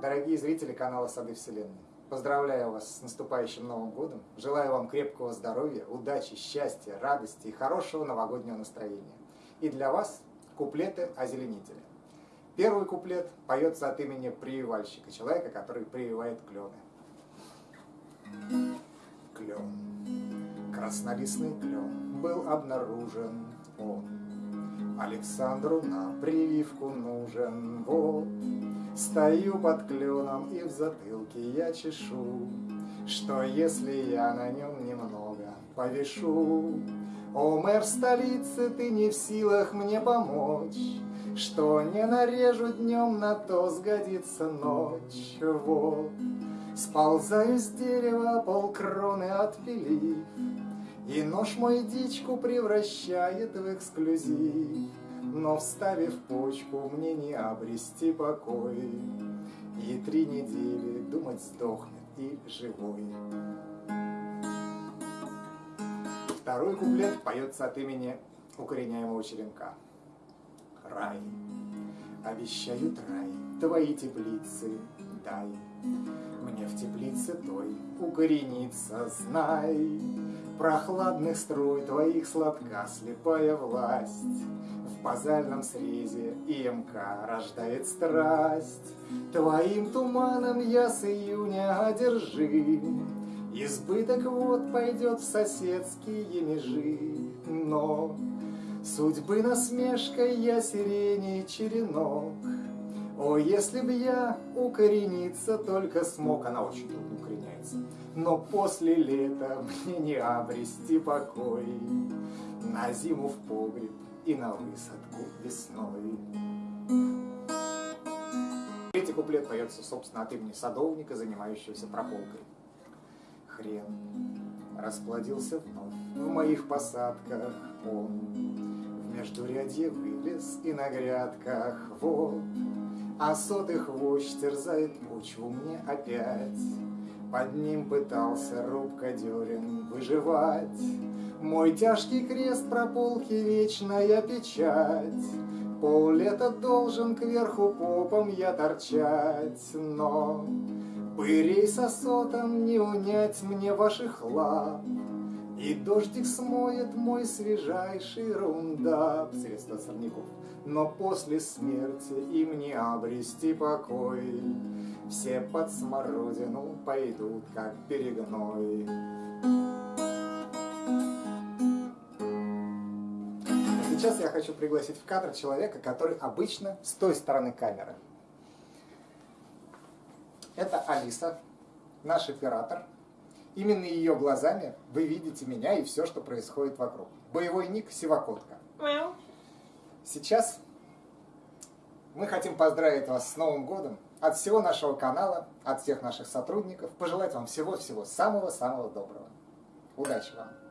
Дорогие зрители канала Сады Вселенной, поздравляю вас с наступающим Новым Годом. Желаю вам крепкого здоровья, удачи, счастья, радости и хорошего новогоднего настроения. И для вас куплеты озеленителя. Первый куплет поется от имени прививальщика, человека, который прививает клены. Клен, краснолистный клен, был обнаружен он. Александру на прививку нужен, вот Стою под кленом и в затылке я чешу, Что если я на нем немного повешу? О, мэр столицы, ты не в силах мне помочь, Что не нарежу днем, на то сгодится ночь. Вот, сползаю с дерева, полкроны отпилив, И нож мой дичку превращает в эксклюзив. Но вставив почку, мне не обрести покой, И три недели думать сдохнет и живой. Второй куплет поется от имени укореняемого черенка. Рай, обещают рай, твои теплицы дай. Мне в теплице той укорениться, знай. Прохладных струй твоих сладка слепая власть в базальном срезе ИМК рождает страсть. Твоим туманом я с июня одержим, Избыток вот пойдет в соседские межи, Но судьбы насмешкой я сирени черенок. О, если б я укорениться только смог, Она очень трудно укореняется, Но после лета мне не обрести покой. На зиму в погреб и на высадку весной. Третий куплет поется, собственно, от имени садовника, занимающегося прополкой. Хрен расплодился вновь в моих посадках он. В междурядье вылез и на грядках вот. А сотый хвощ терзает почву мне опять. Под ним пытался рубкодерин выживать. Мой тяжкий крест прополки вечная печать. Пол лета должен кверху попом я торчать, но Пырей с осотом не унять мне ваших лап, И дождик смоет мой свежайший рундап, Средства сорняков, но после смерти им не обрести покой. Все под смородину пойдут, как перегной. Сейчас я хочу пригласить в кадр человека, который обычно с той стороны камеры. Это Алиса, наш оператор. Именно ее глазами вы видите меня и все, что происходит вокруг. Боевой ник Сивакотка. Сейчас мы хотим поздравить вас с Новым годом от всего нашего канала, от всех наших сотрудников. Пожелать вам всего-всего самого-самого доброго. Удачи вам!